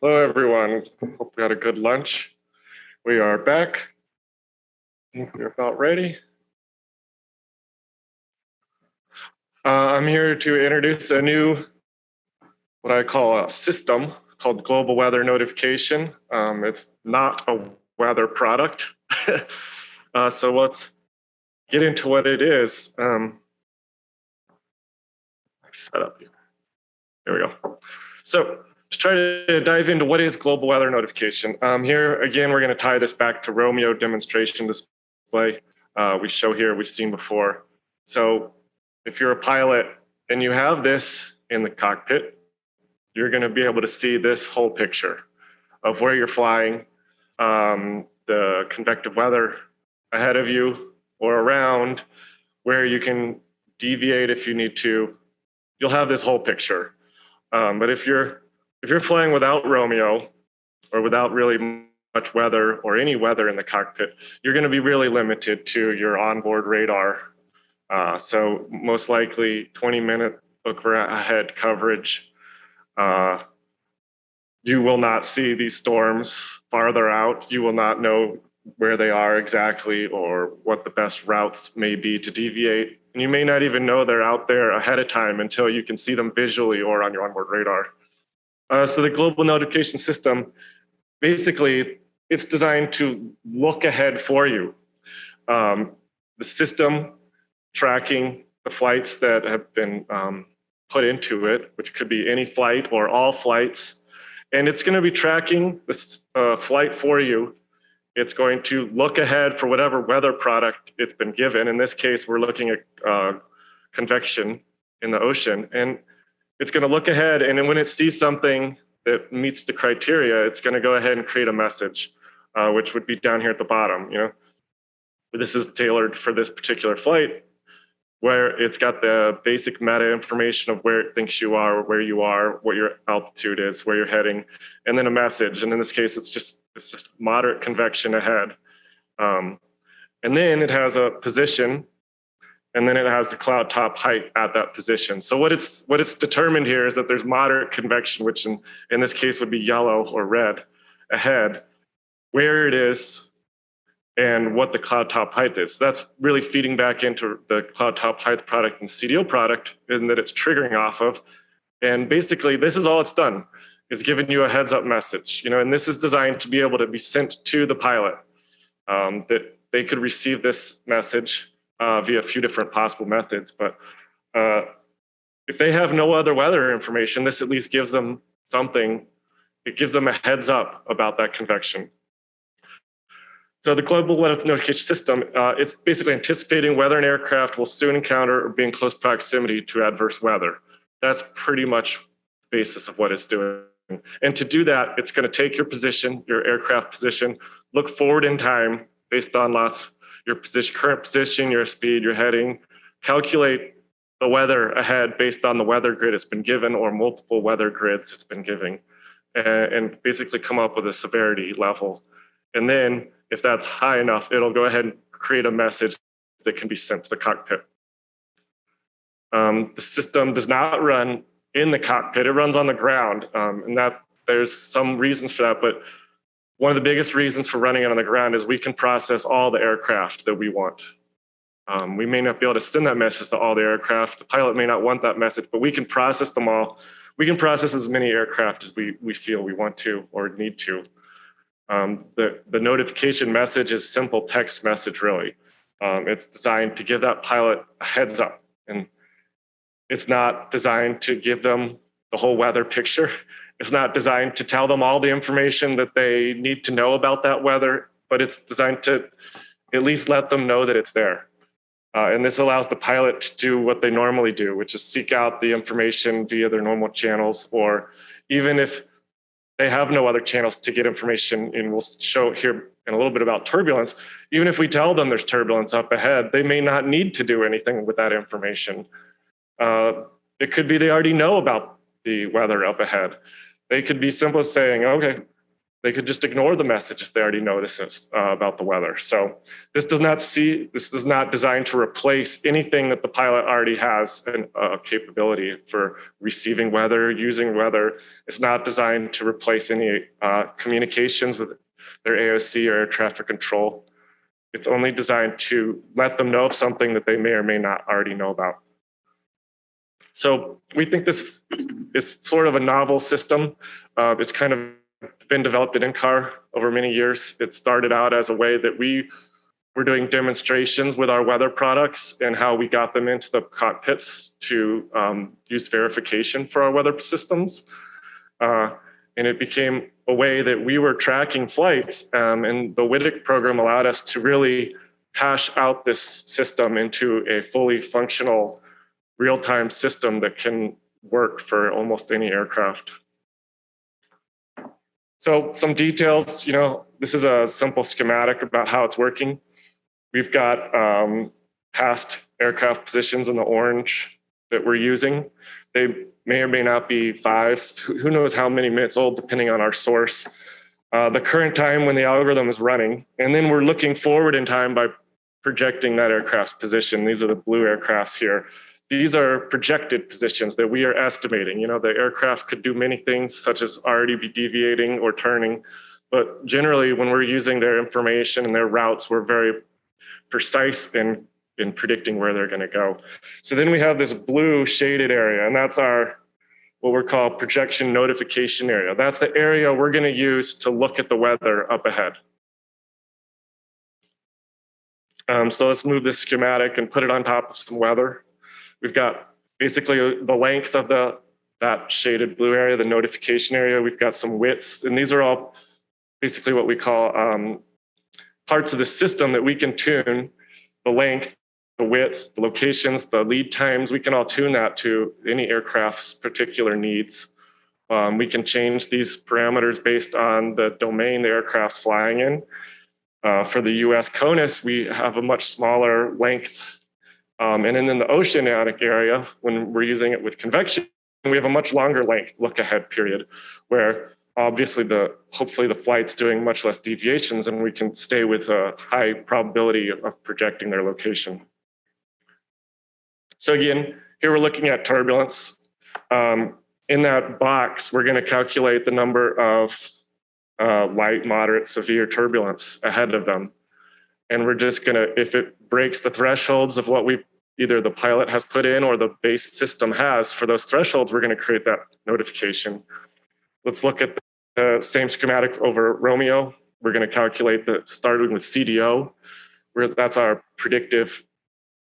Hello, everyone. Hope you had a good lunch. We are back. I think we're about ready. Uh, I'm here to introduce a new, what I call a system called Global Weather Notification. Um, it's not a weather product. uh, so let's get into what it is. Um, set up here. There we go. So to try to dive into what is global weather notification. Um, here, again, we're gonna tie this back to ROMIO demonstration display. Uh, we show here, we've seen before. So if you're a pilot and you have this in the cockpit, you're gonna be able to see this whole picture of where you're flying, um, the convective weather ahead of you or around, where you can deviate if you need to. You'll have this whole picture. Um, but if you're if you're flying without ROMIO or without really much weather or any weather in the cockpit, you're going to be really limited to your onboard radar. Uh, so most likely 20 minute look ahead coverage. Uh, you will not see these storms farther out. You will not know where they are exactly or what the best routes may be to deviate. And you may not even know they're out there ahead of time until you can see them visually or on your onboard radar. Uh, so the global notification system, basically, it's designed to look ahead for you. Um, the system tracking the flights that have been um, put into it, which could be any flight or all flights, and it's going to be tracking this uh, flight for you. It's going to look ahead for whatever weather product it's been given. In this case, we're looking at uh, convection in the ocean. And it's going to look ahead and then when it sees something that meets the criteria, it's going to go ahead and create a message, uh, which would be down here at the bottom. You know, this is tailored for this particular flight, where it's got the basic meta information of where it thinks you are, where you are, what your altitude is, where you're heading, and then a message. And in this case, it's just it's just moderate convection ahead. Um, and then it has a position and then it has the cloud top height at that position. So what it's what it's determined here is that there's moderate convection, which in, in this case would be yellow or red ahead, where it is and what the cloud top height is. So that's really feeding back into the cloud top height product and CDO product and that it's triggering off of. And basically this is all it's done is giving you a heads up message, you know, and this is designed to be able to be sent to the pilot um, that they could receive this message uh, via a few different possible methods. But uh, if they have no other weather information, this at least gives them something. It gives them a heads up about that convection. So the global weather notification system, uh, it's basically anticipating whether an aircraft will soon encounter or be in close proximity to adverse weather. That's pretty much the basis of what it's doing. And to do that, it's going to take your position, your aircraft position, look forward in time based on lots your position, current position, your speed, your heading, calculate the weather ahead based on the weather grid it's been given or multiple weather grids it's been giving, and, basically come up with a severity level. And then if that's high enough, it'll go ahead and create a message that can be sent to the cockpit. Um, the system does not run in the cockpit, it runs on the ground. Um, and that there's some reasons for that, but one of the biggest reasons for running it on the ground is we can process all the aircraft that we want. Um, we may not be able to send that message to all the aircraft. The pilot may not want that message, but we can process them all. We can process as many aircraft as we, we feel we want to or need to. Um, the, the notification message is simple text message, really. Um, it's designed to give that pilot a heads up. And it's not designed to give them the whole weather picture. It's not designed to tell them all the information that they need to know about that weather, but it's designed to at least let them know that it's there. Uh, and this allows the pilot to do what they normally do, which is seek out the information via their normal channels, or even if they have no other channels to get information, and we'll show here in a little bit about turbulence, even if we tell them there's turbulence up ahead, they may not need to do anything with that information. Uh, it could be they already know about the weather up ahead. They could be simple as saying, okay, they could just ignore the message if they already notice uh, about the weather. So this does not see, this is not designed to replace anything that the pilot already has a uh, capability for receiving weather, using weather. It's not designed to replace any uh, communications with their AOC or air traffic control. It's only designed to let them know of something that they may or may not already know about. So we think this is sort of a novel system. Uh, it's kind of been developed at NCAR over many years. It started out as a way that we were doing demonstrations with our weather products and how we got them into the cockpits to um, use verification for our weather systems. Uh, and it became a way that we were tracking flights um, and the WTIC program allowed us to really hash out this system into a fully functional real-time system that can work for almost any aircraft. So some details, you know, this is a simple schematic about how it's working. We've got um, past aircraft positions in the orange that we're using. They may or may not be five, who knows how many minutes old, depending on our source. Uh, the current time when the algorithm is running, and then we're looking forward in time by projecting that aircraft's position. These are the blue aircrafts here these are projected positions that we are estimating. You know, the aircraft could do many things such as already be deviating or turning, but generally when we're using their information and their routes, we're very precise in, in predicting where they're gonna go. So then we have this blue shaded area and that's our, what we're called projection notification area. That's the area we're gonna use to look at the weather up ahead. Um, so let's move this schematic and put it on top of some weather. We've got basically the length of the that shaded blue area, the notification area. We've got some widths, and these are all basically what we call um, parts of the system that we can tune the length, the width, the locations, the lead times. We can all tune that to any aircraft's particular needs. Um, we can change these parameters based on the domain the aircraft's flying in. Uh, for the US CONUS, we have a much smaller length um, and then in the oceanic area, when we're using it with convection, we have a much longer length look ahead period where obviously the hopefully the flight's doing much less deviations and we can stay with a high probability of projecting their location. So again, here we're looking at turbulence. Um, in that box, we're going to calculate the number of uh, light, moderate, severe turbulence ahead of them. And we're just going to, if it breaks the thresholds of what we either the pilot has put in or the base system has for those thresholds, we're going to create that notification. Let's look at the same schematic over ROMIO. We're going to calculate the starting with CDO, where that's our predictive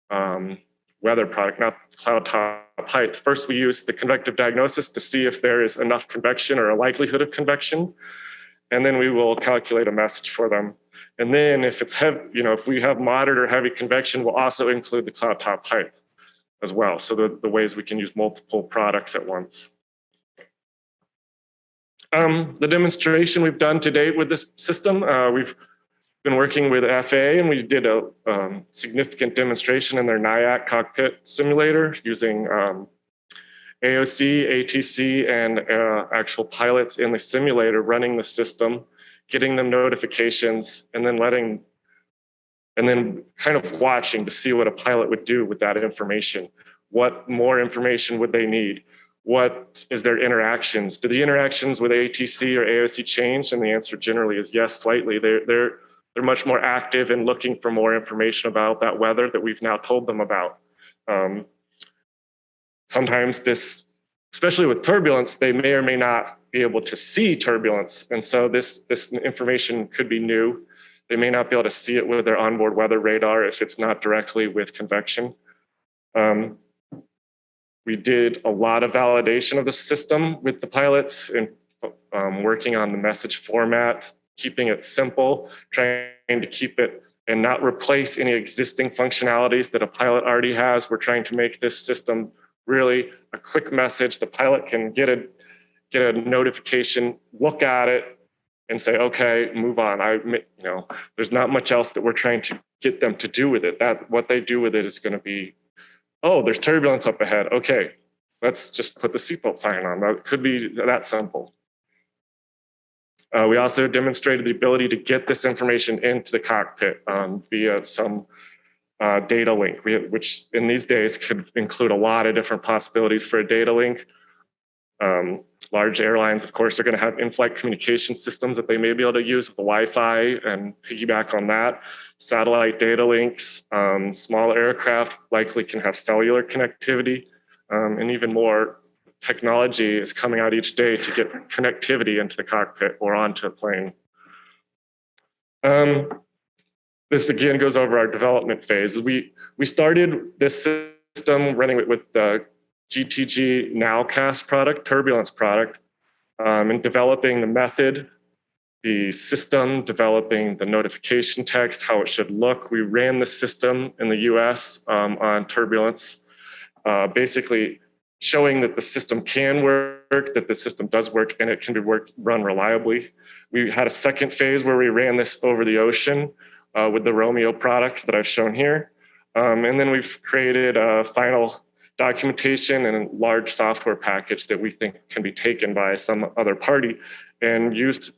um, weather product, not cloud top height. First, we use the convective diagnosis to see if there is enough convection or a likelihood of convection. And then we will calculate a message for them. And then if it's heavy, you know, if we have moderate or heavy convection, we'll also include the cloud top height as well. So the, the ways we can use multiple products at once. Um, the demonstration we've done to date with this system, uh, we've been working with FAA and we did a um, significant demonstration in their NIAC cockpit simulator using um, AOC, ATC, and uh, actual pilots in the simulator running the system getting them notifications, and then letting, and then kind of watching to see what a pilot would do with that information. What more information would they need? What is their interactions? Do the interactions with ATC or AOC change? And the answer generally is yes, slightly. They're, they're, they're much more active in looking for more information about that weather that we've now told them about. Um, sometimes this, especially with turbulence, they may or may not be able to see turbulence. And so this, this information could be new. They may not be able to see it with their onboard weather radar if it's not directly with convection. Um, we did a lot of validation of the system with the pilots and um, working on the message format, keeping it simple, trying to keep it and not replace any existing functionalities that a pilot already has. We're trying to make this system really a quick message. The pilot can get it get a notification, look at it, and say, okay, move on. I, you know, there's not much else that we're trying to get them to do with it. That what they do with it is going to be, oh, there's turbulence up ahead. Okay, let's just put the seatbelt sign on. That could be that simple. Uh, we also demonstrated the ability to get this information into the cockpit um, via some uh, data link, we, which in these days could include a lot of different possibilities for a data link. Um, large airlines, of course, are going to have in-flight communication systems that they may be able to use with the Wi-Fi and piggyback on that. Satellite data links, um, small aircraft likely can have cellular connectivity, um, and even more technology is coming out each day to get connectivity into the cockpit or onto a plane. Um, this again goes over our development phase. We, we started this system running with, with the GTG Nowcast product, turbulence product, um, and developing the method, the system, developing the notification text, how it should look. We ran the system in the US um, on turbulence, uh, basically showing that the system can work, that the system does work, and it can be run reliably. We had a second phase where we ran this over the ocean uh, with the ROMIO products that I've shown here. Um, and then we've created a final documentation and a large software package that we think can be taken by some other party and used,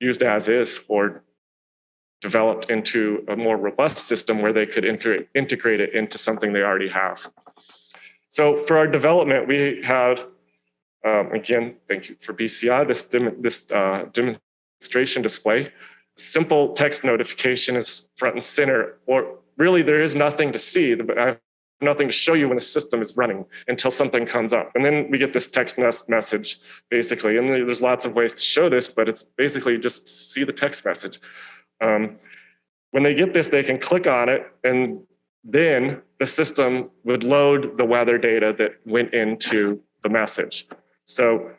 used as is or developed into a more robust system where they could integrate, integrate it into something they already have. So for our development, we had, um, again, thank you for BCI, this, dem this uh, demonstration display. Simple text notification is front and center, or really there is nothing to see. But I have nothing to show you when the system is running until something comes up. And then we get this text message, basically. And there's lots of ways to show this, but it's basically just see the text message. Um, when they get this, they can click on it and then the system would load the weather data that went into the message. So,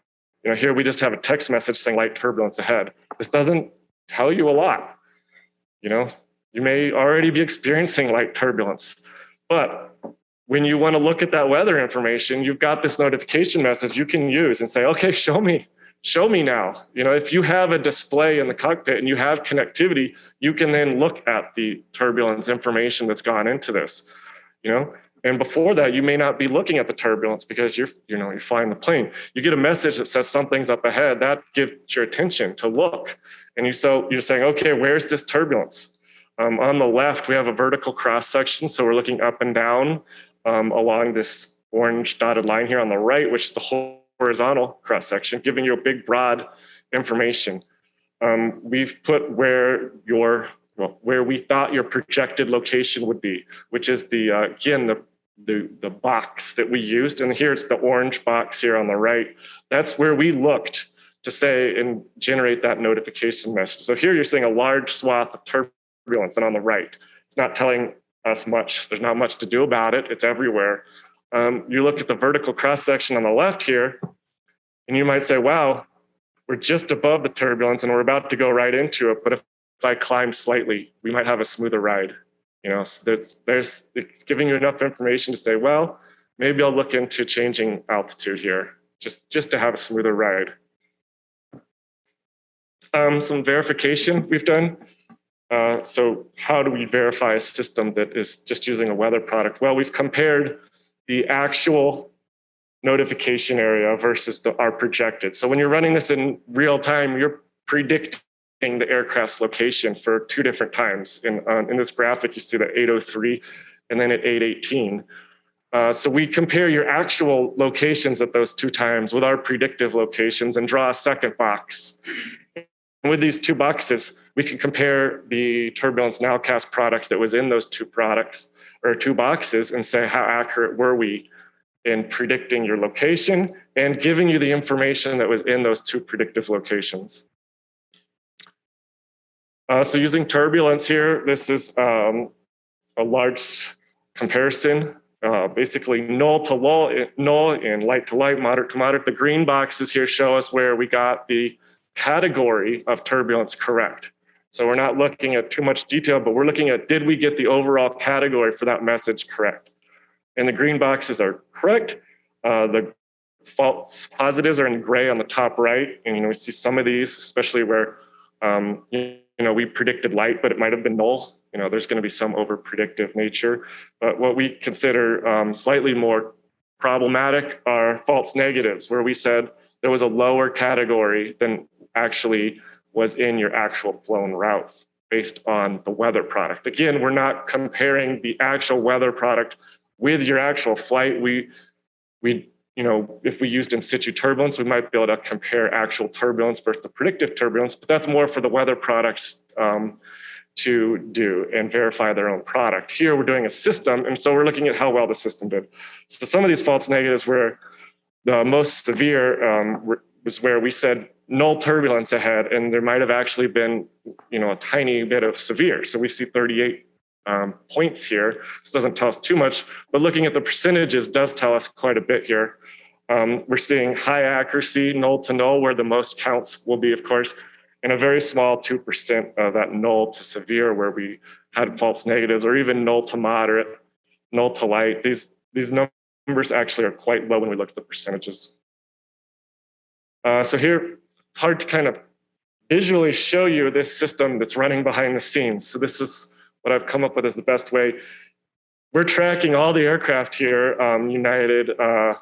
you know, here we just have a text message saying light turbulence ahead. This doesn't tell you a lot. You know, you may already be experiencing light turbulence, but when you want to look at that weather information, you've got this notification message you can use and say, okay, show me show me now. You know, if you have a display in the cockpit and you have connectivity, you can then look at the turbulence information that's gone into this, you know, and before that, you may not be looking at the turbulence because you're, you know, you're flying the plane. You get a message that says something's up ahead, that gives your attention to look. And you so you're saying, okay, where's this turbulence? Um, on the left, we have a vertical cross section. So we're looking up and down um, along this orange dotted line here on the right, which is the whole horizontal cross section, giving you a big broad information. Um, we've put where your well, where we thought your projected location would be, which is the uh, again the, the the box that we used, and here's the orange box here on the right. That's where we looked to say and generate that notification message. So here you're seeing a large swath of turbulence, and on the right, it's not telling us much. There's not much to do about it. It's everywhere. Um, you look at the vertical cross section on the left here, and you might say, wow, we're just above the turbulence and we're about to go right into it. But if, if I climb slightly, we might have a smoother ride. You know, so there's, there's, it's giving you enough information to say, well, maybe I'll look into changing altitude here just, just to have a smoother ride. Um, some verification we've done. Uh, so how do we verify a system that is just using a weather product? Well, we've compared the actual notification area versus the, our projected. So when you're running this in real time, you're predicting the aircraft's location for two different times. In, in this graphic, you see the 803 and then at 818. Uh, so we compare your actual locations at those two times with our predictive locations and draw a second box. And with these two boxes, we can compare the Turbulence Nowcast product that was in those two products or two boxes and say how accurate were we in predicting your location and giving you the information that was in those two predictive locations. Uh, so using turbulence here, this is um, a large comparison, uh, basically null to lull, null and light to light, moderate to moderate. The green boxes here show us where we got the category of turbulence correct. So we're not looking at too much detail, but we're looking at did we get the overall category for that message correct? And the green boxes are correct. Uh, the false positives are in gray on the top right. And you know, we see some of these, especially where um, you, know, we predicted light, but it might have been null. You know, there's going to be some over predictive nature. But what we consider um, slightly more problematic are false negatives, where we said there was a lower category than actually was in your actual flown route based on the weather product. Again, we're not comparing the actual weather product with your actual flight. We, we, you know, if we used in situ turbulence, we might be able to compare actual turbulence versus the predictive turbulence, but that's more for the weather products um, to do and verify their own product. Here we're doing a system, and so we're looking at how well the system did. So some of these false negatives were the most severe um, was where we said null turbulence ahead, and there might have actually been, you know, a tiny bit of severe. So we see 38 um, points here. This doesn't tell us too much, but looking at the percentages does tell us quite a bit here. Um, we're seeing high accuracy, null to null, where the most counts will be, of course, and a very small 2% of that null to severe where we had false negatives or even null to moderate, null to light. These, these numbers actually are quite low when we look at the percentages. Uh, so here, it's hard to kind of visually show you this system that's running behind the scenes. So this is what I've come up with as the best way. We're tracking all the aircraft here, um, United, uh,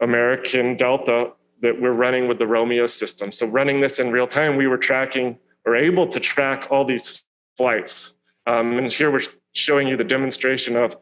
American, Delta, that we're running with the ROMIO system. So running this in real time, we were tracking or able to track all these flights. Um, and here we're showing you the demonstration of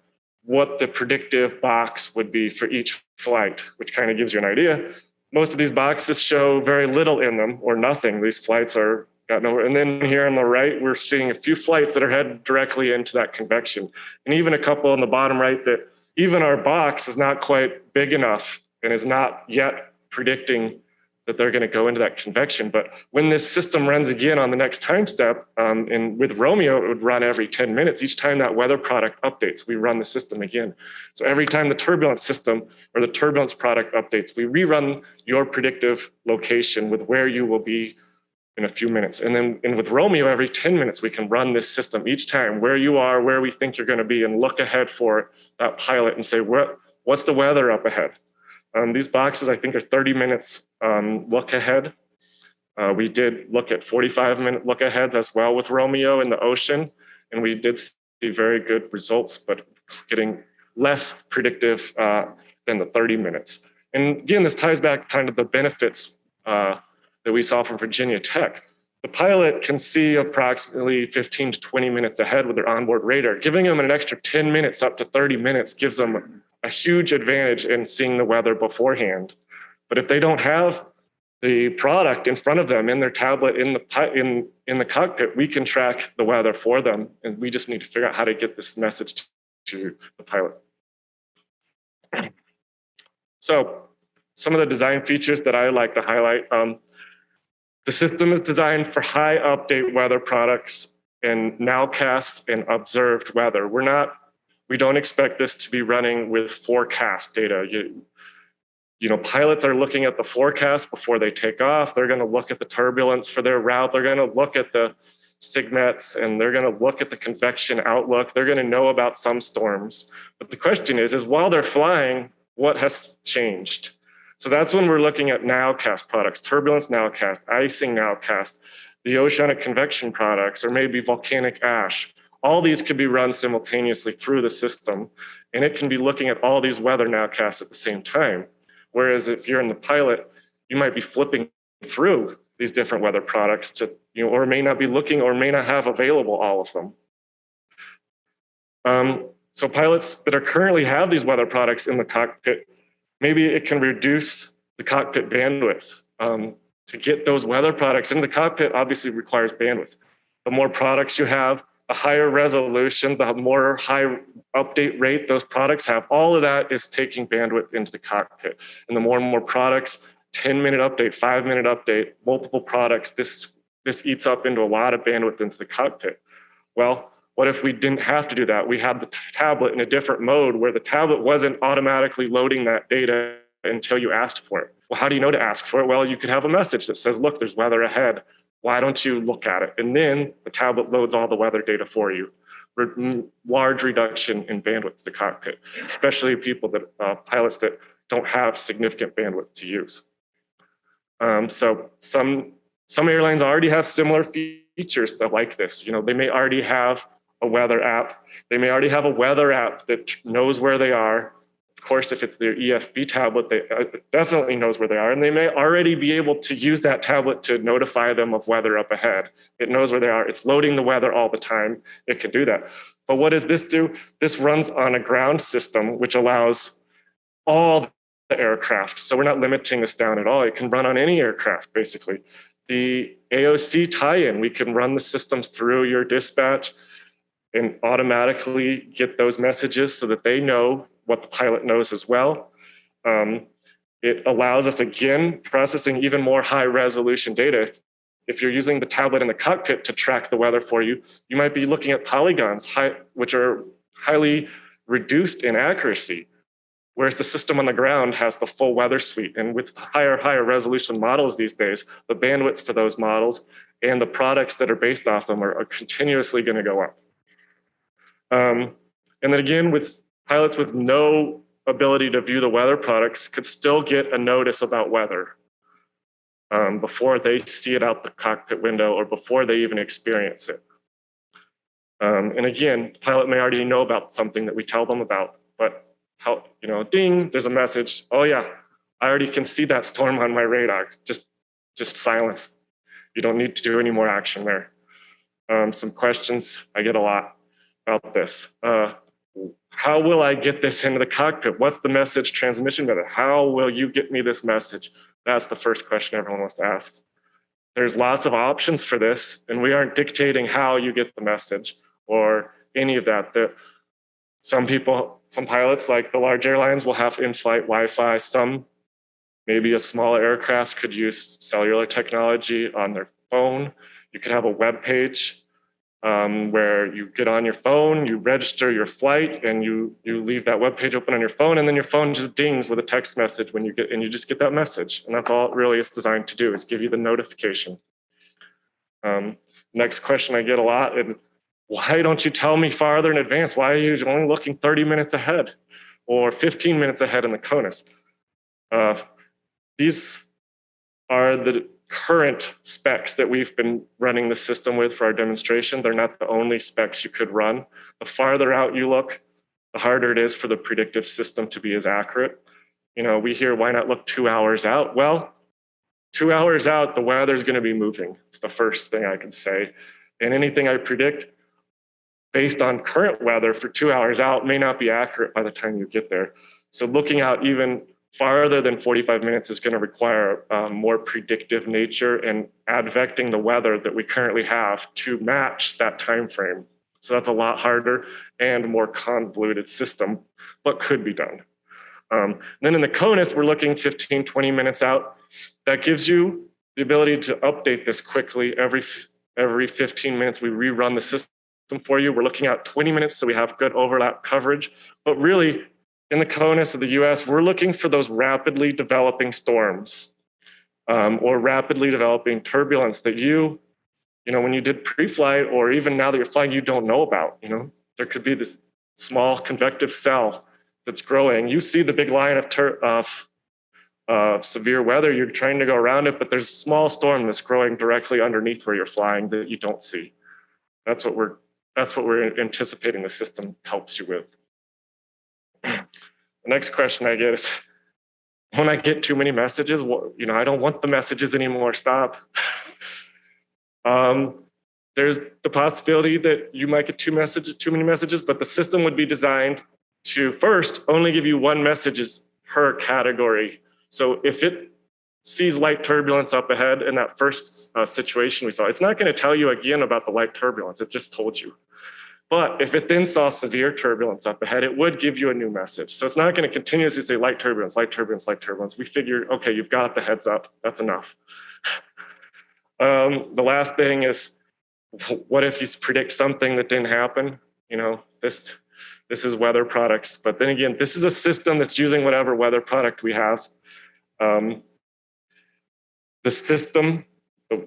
what the predictive box would be for each flight, which kind of gives you an idea. Most of these boxes show very little in them or nothing. These flights are got nowhere. And then here on the right, we're seeing a few flights that are headed directly into that convection. And even a couple on the bottom right that even our box is not quite big enough and is not yet predicting that they're going to go into that convection. But when this system runs again on the next time step, um, and with ROMIO, it would run every 10 minutes. Each time that weather product updates, we run the system again. So every time the turbulence system or the turbulence product updates, we rerun your predictive location with where you will be in a few minutes. And then and with ROMIO, every 10 minutes, we can run this system each time where you are, where we think you're going to be, and look ahead for that pilot and say, what, what's the weather up ahead? Um, these boxes, I think, are 30 minutes um, look ahead. Uh, we did look at 45 minute look aheads as well with ROMIO in the ocean, and we did see very good results, but getting less predictive uh, than the 30 minutes. And again, this ties back kind of the benefits uh, that we saw from Virginia Tech. The pilot can see approximately 15 to 20 minutes ahead with their onboard radar. Giving them an extra 10 minutes up to 30 minutes gives them a huge advantage in seeing the weather beforehand. But if they don't have the product in front of them in their tablet in the in in the cockpit, we can track the weather for them, and we just need to figure out how to get this message to the pilot. So, some of the design features that I like to highlight. Um, the system is designed for high update weather products and nowcast and observed weather. We're not we don't expect this to be running with forecast data. You, you know, pilots are looking at the forecast before they take off. They're going to look at the turbulence for their route. They're going to look at the SIGMETs and they're going to look at the convection outlook. They're going to know about some storms. But the question is, is while they're flying, what has changed? So that's when we're looking at nowcast products, turbulence nowcast, icing nowcast, the oceanic convection products, or maybe volcanic ash. All these could be run simultaneously through the system, and it can be looking at all these weather nowcasts at the same time. Whereas if you're in the pilot, you might be flipping through these different weather products to, you know, or may not be looking or may not have available all of them. Um, so pilots that are currently have these weather products in the cockpit, maybe it can reduce the cockpit bandwidth. Um, to get those weather products into the cockpit obviously requires bandwidth. The more products you have, the higher resolution, the more high update rate those products have, all of that is taking bandwidth into the cockpit. And the more and more products, 10 minute update, five minute update, multiple products, this, this eats up into a lot of bandwidth into the cockpit. Well, what if we didn't have to do that? We had the tablet in a different mode where the tablet wasn't automatically loading that data until you asked for it. Well, how do you know to ask for it? Well, you could have a message that says, look, there's weather ahead why don't you look at it? And then the tablet loads all the weather data for you. Re large reduction in bandwidth to the cockpit, especially people that uh, pilots that don't have significant bandwidth to use. Um, so some some airlines already have similar features that like this. You know, they may already have a weather app. They may already have a weather app that knows where they are Of course, if it's their EFB tablet, they uh, definitely knows where they are, and they may already be able to use that tablet to notify them of weather up ahead. It knows where they are. It's loading the weather all the time. It can do that. But what does this do? This runs on a ground system, which allows all the aircraft. So we're not limiting this down at all. It can run on any aircraft, basically. The AOC tie-in, we can run the systems through your dispatch and automatically get those messages so that they know what the pilot knows as well. Um, it allows us, again, processing even more high resolution data. If you're using the tablet in the cockpit to track the weather for you, you might be looking at polygons, high, which are highly reduced in accuracy, whereas the system on the ground has the full weather suite. And with higher, higher resolution models these days, the bandwidth for those models and the products that are based off them are, are continuously gonna go up. Um, and then again, with pilots with no ability to view the weather products could still get a notice about weather um, before they see it out the cockpit window or before they even experience it. Um, and again, pilot may already know about something that we tell them about, but how, you know, ding, there's a message. Oh yeah, I already can see that storm on my radar. Just, just silence. You don't need to do any more action there. Um, some questions I get a lot about this. Uh, how will I get this into the cockpit? What's the message transmission method? How will you get me this message? That's the first question everyone wants to ask. There's lots of options for this, and we aren't dictating how you get the message or any of that. The, some people, some pilots, like the large airlines, will have in-flight Wi-Fi. Some, maybe a small aircraft could use cellular technology on their phone. You could have a web page um, where you get on your phone, you register your flight, and you you leave that web page open on your phone, and then your phone just dings with a text message when you get, and you just get that message, and that's all it really is designed to do is give you the notification. Um, next question I get a lot, and why don't you tell me farther in advance? Why are you only looking 30 minutes ahead or 15 minutes ahead in the CONUS? Uh, these are the current specs that we've been running the system with for our demonstration. They're not the only specs you could run. The farther out you look, the harder it is for the predictive system to be as accurate. You know, we hear, why not look two hours out? Well, two hours out, the weather's gonna be moving. It's the first thing I can say. And anything I predict based on current weather for two hours out may not be accurate by the time you get there. So looking out even farther than 45 minutes is going to require um, more predictive nature and advecting the weather that we currently have to match that time frame. So that's a lot harder and more convoluted system, but could be done. Um, then in the CONUS, we're looking 15, 20 minutes out. That gives you the ability to update this quickly. Every, every 15 minutes, we rerun the system for you. We're looking at 20 minutes, so we have good overlap coverage. But really, in the CONUS of the US, we're looking for those rapidly developing storms um, or rapidly developing turbulence that you, you know, when you did pre-flight or even now that you're flying, you don't know about, you know, there could be this small convective cell that's growing. You see the big line of, of uh, severe weather, you're trying to go around it, but there's a small storm that's growing directly underneath where you're flying that you don't see. That's what we're, that's what we're anticipating the system helps you with. The next question I get is, when I get too many messages, you know, I don't want the messages anymore, stop. um, there's the possibility that you might get two messages, too many messages, but the system would be designed to first only give you one messages per category. So if it sees light turbulence up ahead in that first uh, situation we saw, it's not gonna tell you again about the light turbulence, it just told you. But if it then saw severe turbulence up ahead, it would give you a new message. So it's not going to continuously say light turbulence, light turbulence, light turbulence. We figured, okay, you've got the heads up. That's enough. um, the last thing is, what if you predict something that didn't happen? You know, this, this is weather products. But then again, this is a system that's using whatever weather product we have. Um, the system,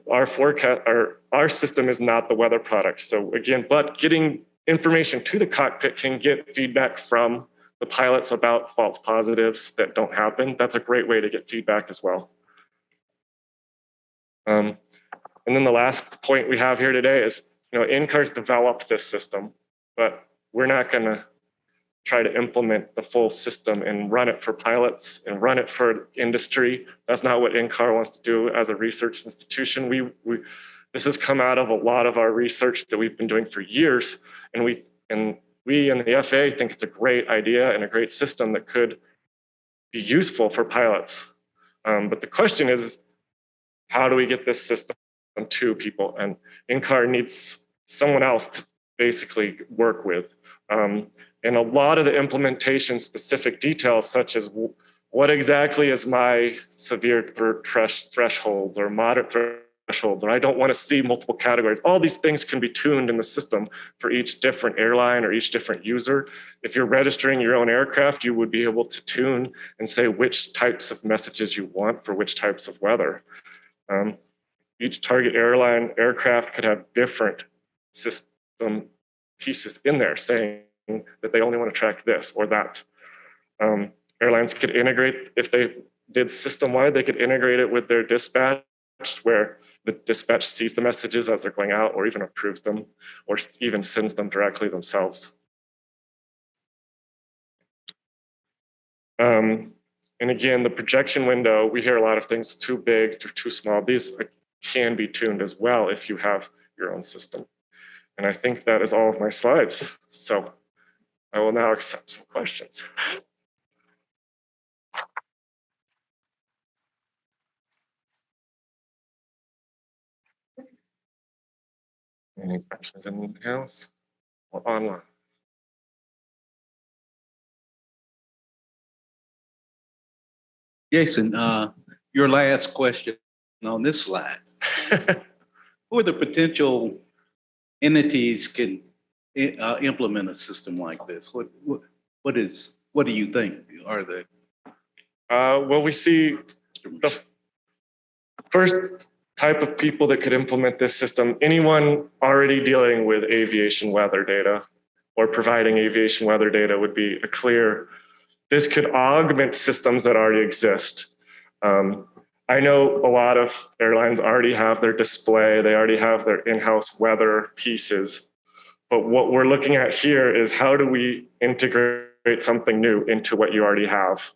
our forecast, our, our system is not the weather product. So again, but getting information to the cockpit can get feedback from the pilots about false positives that don't happen. That's a great way to get feedback as well. Um, and then the last point we have here today is, you know, NCAR's developed this system, but we're not gonna, try to implement the full system and run it for pilots and run it for industry. That's not what NCAR wants to do as a research institution. We, we this has come out of a lot of our research that we've been doing for years, and we and we and the FAA think it's a great idea and a great system that could be useful for pilots. Um, but the question is, how do we get this system to people? And NCAR needs someone else to basically work with. Um, and a lot of the implementation specific details, such as what exactly is my severe threshold or moderate threshold, or I don't want to see multiple categories. All these things can be tuned in the system for each different airline or each different user. If you're registering your own aircraft, you would be able to tune and say which types of messages you want for which types of weather. Um, each target airline aircraft could have different system pieces in there saying that they only want to track this or that. Um, airlines could integrate, if they did system-wide, they could integrate it with their dispatch where the dispatch sees the messages as they're going out or even approves them or even sends them directly themselves. Um, and again, the projection window, we hear a lot of things too big, too, too small. These can be tuned as well if you have your own system. And I think that is all of my slides. So I will now accept some questions. Any questions in the house or online? Jason, uh, your last question on this slide. Who are the potential entities can uh, implement a system like this? What, what, what is, what do you think are the? Uh, well, we see the first type of people that could implement this system, anyone already dealing with aviation weather data or providing aviation weather data would be a clear, this could augment systems that already exist. Um, I know a lot of airlines already have their display, they already have their in-house weather pieces. But what we're looking at here is how do we integrate something new into what you already have?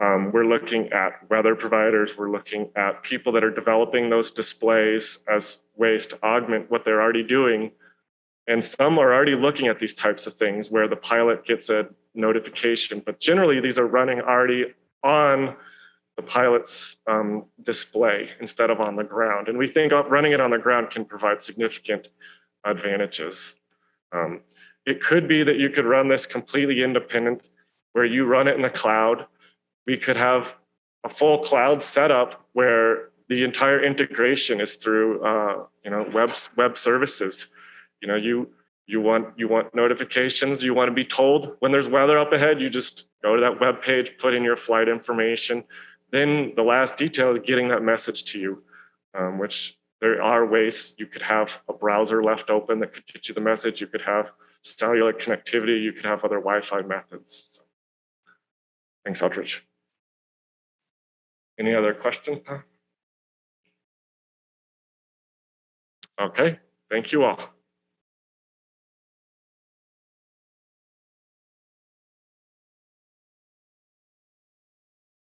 Um, we're looking at weather providers, we're looking at people that are developing those displays as ways to augment what they're already doing. And some are already looking at these types of things where the pilot gets a notification, but generally these are running already on the pilot's um, display instead of on the ground. And we think running it on the ground can provide significant advantages. Um, it could be that you could run this completely independent where you run it in the cloud we could have a full cloud setup where the entire integration is through uh, you know web web services. You know you you want you want notifications. You want to be told when there's weather up ahead. You just go to that web page, put in your flight information. Then the last detail is getting that message to you, um, which there are ways you could have a browser left open that could get you the message. You could have cellular connectivity. You could have other Wi-Fi methods. So, thanks, Eldridge. Any other questions? Okay, thank you all.